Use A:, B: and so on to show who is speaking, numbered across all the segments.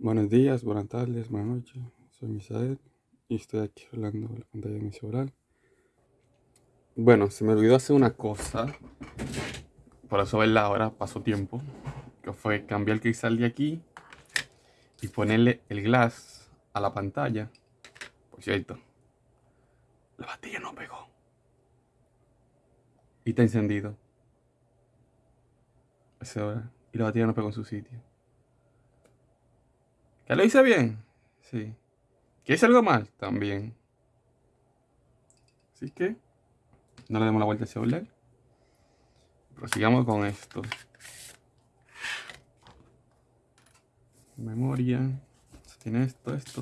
A: Buenos días, buenas tardes, buenas noches. Soy Misael y estoy aquí hablando la pantalla de mi celular. Bueno, se me olvidó hacer una cosa. Por eso verla ahora, pasó tiempo. Que fue cambiar el cristal de aquí y ponerle el glass a la pantalla. Por cierto, la batería no pegó. Y está encendido. Y la batería no pegó en su sitio. ¿Que lo hice bien? Sí. ¿Que hice algo mal? También. Así que no le demos la vuelta al celular. Prosigamos con esto. Memoria. Tiene esto, esto.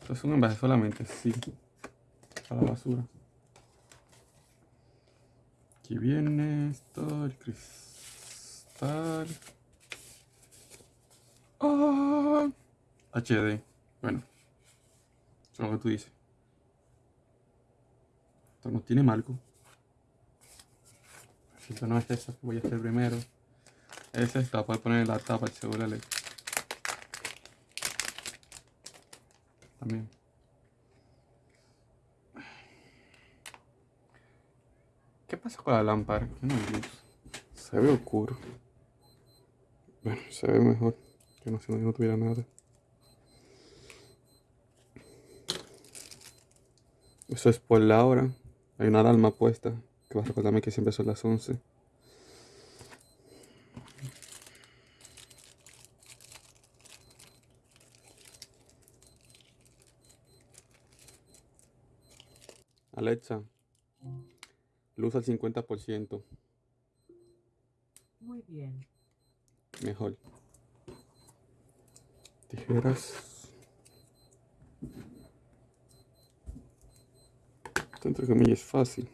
A: Esto es un envase solamente, sí. A la basura. Aquí viene esto, el cristal. Ah, HD. Bueno. Es lo que tú dices. Esto no tiene marco. Esto no es esa que voy a hacer primero. Es esta para poner la tapa del celular. También. ¿Qué pasa con la lámpara? Se ve oscuro. Bueno, se ve mejor que no, si no, no tuviera nada. Eso es por la hora. Hay una alarma puesta que va a recordarme que siempre son las 11. Alexa, luz al 50%.
B: Muy bien.
A: Mejor tijeras. Esto entre comillas es fácil.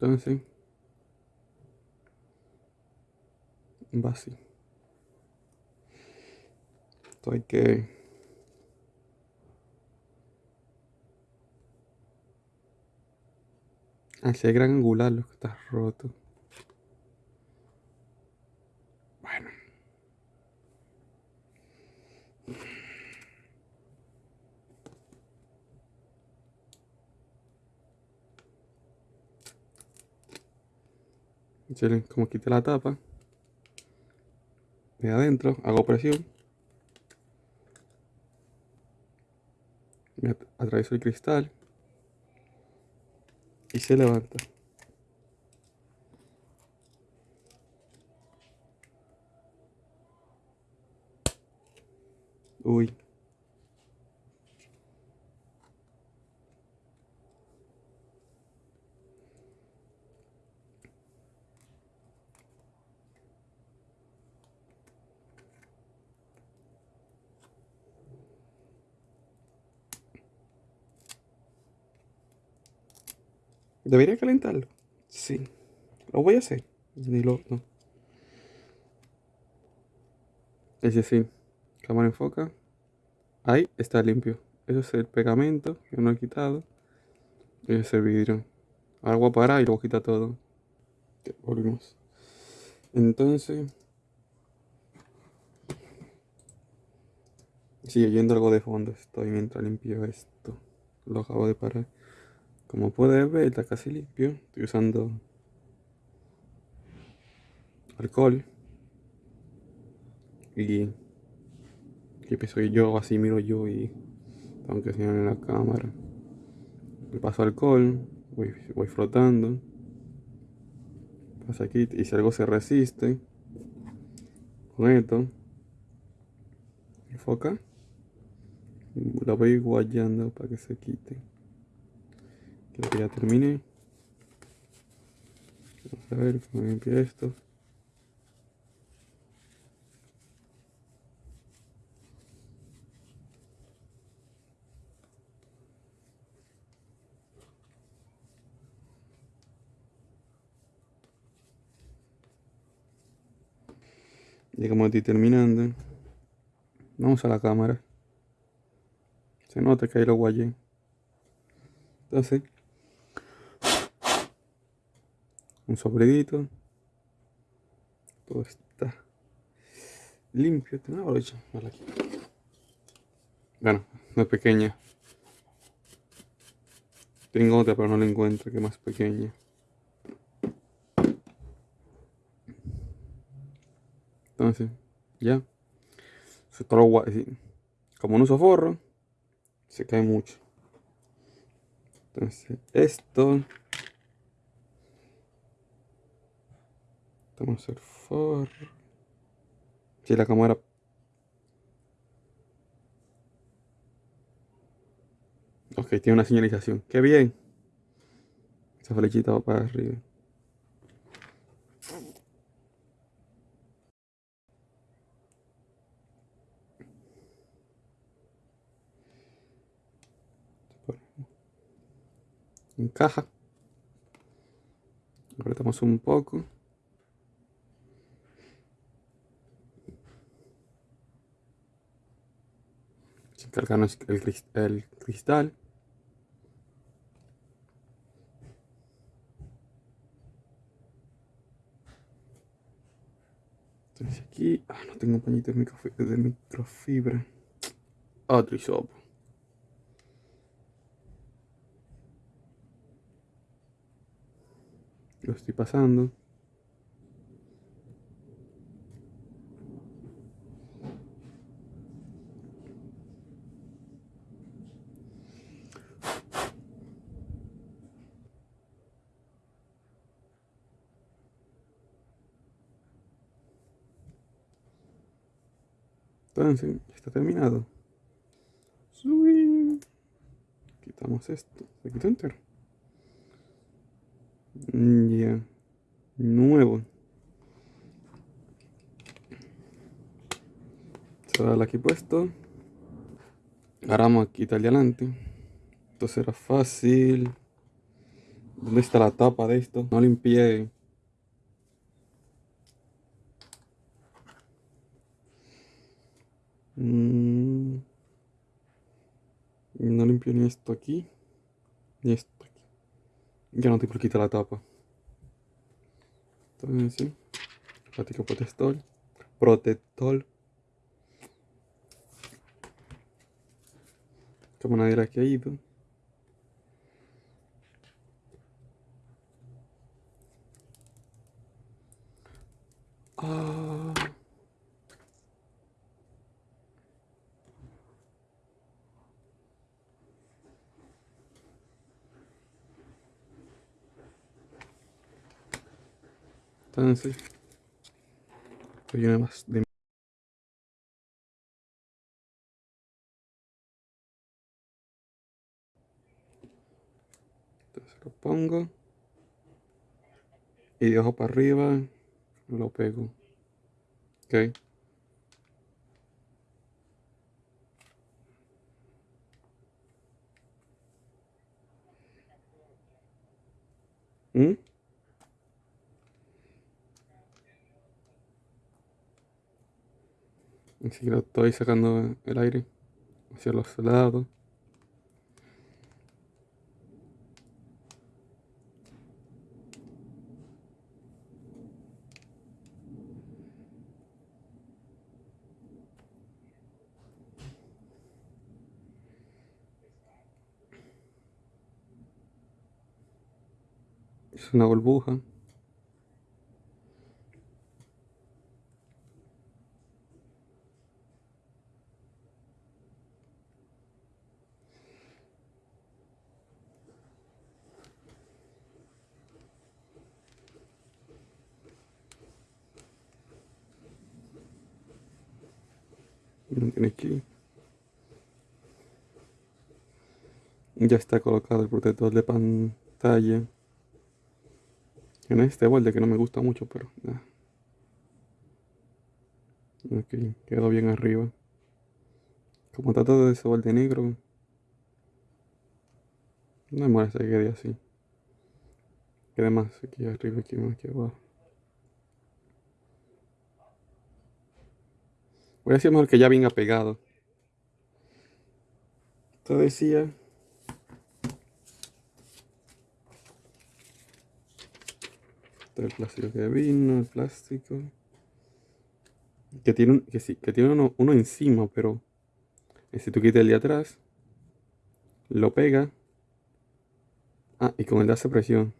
A: Entonces, va así. Esto hay que hacer gran angular lo que está roto. Bueno. Como quité la tapa de adentro, hago presión atravieso el cristal y se levanta. Uy. ¿Debería calentarlo? Sí. Lo voy a hacer. Ni lo. No. Ese sí. Cámara enfoca. Ahí está limpio. Ese es el pegamento que no he quitado. Ese es vidrio. Ahora voy a parar y luego quita todo. Volvimos. Entonces. Sigue yendo algo de fondo. Estoy mientras limpio esto. Lo acabo de parar. Como puedes ver, está casi limpio. Estoy usando alcohol. Y que soy yo, así miro yo y tengo que en la cámara. Le paso alcohol, voy, voy frotando. Pasa aquí y si algo se resiste, con esto, enfoca, la voy guayando para que se quite. Creo que ya terminé. Vamos a ver cómo limpia esto. Ya como estoy terminando, vamos a la cámara. Se nota que ahí lo guayé. Entonces, un sobredito. Todo está limpio. Tengo una brocha. aquí. Bueno, no es pequeña. Tengo otra, pero no la encuentro que más pequeña. Entonces, ya. Se Como no uso forro, se cae mucho. Entonces, esto. Vamos a hacer forro. Si la cámara Ok, tiene una señalización. ¡Qué bien! Esa flechita va para arriba. Encaja. Apretamos un poco. Cargarnos el, cristal. aquí. Ah, no tengo pañito de microfibra. Otro hisopo. Lo estoy pasando. Entonces, está terminado. Quitamos esto. Se quitó entero. Ya. Nuevo. Va aquí puesto. Agarramos aquí está adelante. Esto será fácil. ¿Dónde está la tapa de esto? No limpié Mm. No limpio ni esto aquí, ni esto aquí. Ya no te por quitar la tapa. Entonces, sí. Plástico protector. Protector. Como nadie la que ha ido. Ah. Entonces, estoy una más de Entonces lo pongo y de abajo para arriba lo pego. Ok. ¿Mm? Que lo estoy sacando el aire hacia los lados. Es una burbuja. Aquí. Ya está colocado el protector de pantalla. En este borde que no me gusta mucho, pero nada. Ok, quedó bien arriba. Como está todo ese borde negro, no me molesta que quede así. Quede más aquí arriba, aquí más aquí abajo. Voy a decir mejor que ya venga pegado. Esto decía Este el plástico que vino, el plástico. Que tiene, que sí, que tiene uno, uno encima, pero si tú quitas el de atrás, lo pega. Ah, y con el de hace presión.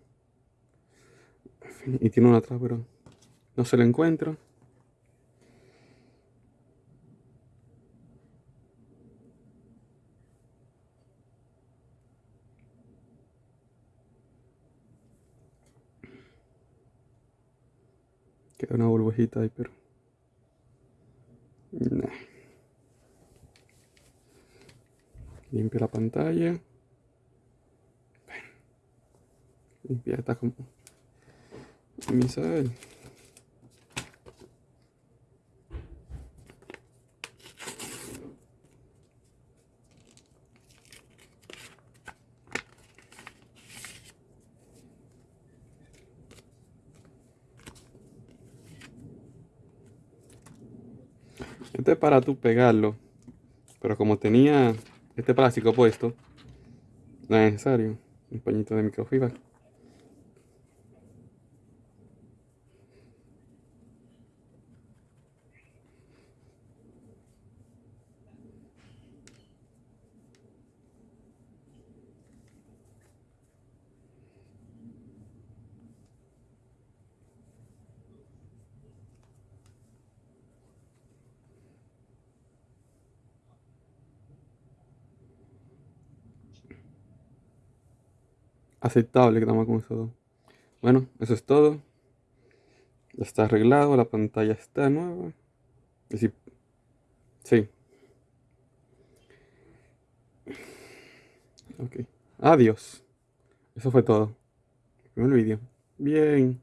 A: Y tiene uno atrás, pero no se lo encuentro. Una burbujita ahí, pero... Limpia la pantalla. Limpia esta como... Misael. Este es para tú pegarlo. Pero como tenía este plástico puesto, no es necesario. Un pañito de microfibra. Aceptable que estamos con eso dos. Bueno, eso es todo. Ya está arreglado, la pantalla está nueva. Sí. sí. Ok. Adiós. Eso fue todo. El vídeo. Bien.